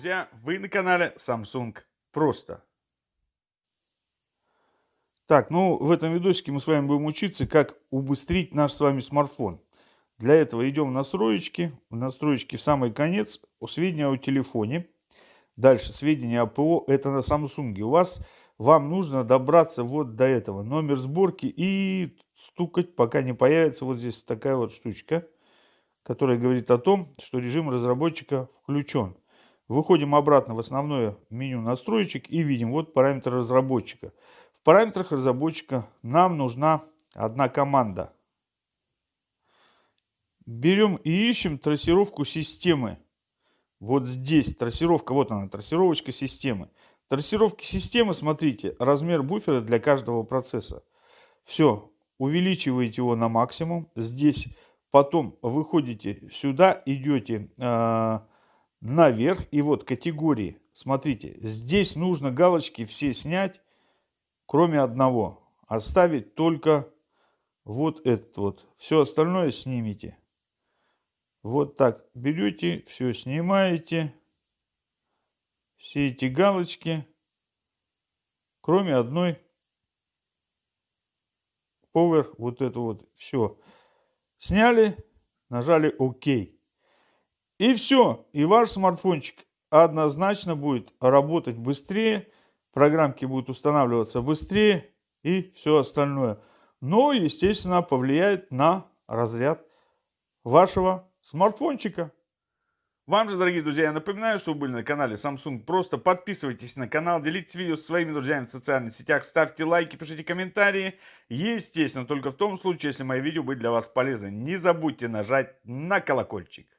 друзья! Вы на канале Samsung Просто. Так, ну в этом видосике мы с вами будем учиться, как убыстрить наш с вами смартфон. Для этого идем в настройки. В настройки в самый конец. Сведения о телефоне. Дальше сведения о ПО. Это на Samsung. У вас, вам нужно добраться вот до этого. Номер сборки и стукать, пока не появится вот здесь такая вот штучка, которая говорит о том, что режим разработчика включен. Выходим обратно в основное меню настроечек и видим вот параметры разработчика. В параметрах разработчика нам нужна одна команда. Берем и ищем трассировку системы. Вот здесь трассировка, вот она, трассировочка системы. Трассировки системы, смотрите, размер буфера для каждого процесса. Все, увеличиваете его на максимум. Здесь потом выходите сюда, идете... Э наверх. И вот категории. Смотрите, здесь нужно галочки все снять, кроме одного. Оставить только вот этот вот. Все остальное снимите. Вот так берете, все снимаете. Все эти галочки, кроме одной Power, вот это вот, все. Сняли, нажали ОК. И все. И ваш смартфончик однозначно будет работать быстрее, программки будут устанавливаться быстрее и все остальное. Но, естественно, повлияет на разряд вашего смартфончика. Вам же, дорогие друзья, я напоминаю, что вы были на канале Samsung. Просто подписывайтесь на канал, делитесь видео со своими друзьями в социальных сетях, ставьте лайки, пишите комментарии. Естественно, только в том случае, если мои видео были для вас полезны. Не забудьте нажать на колокольчик.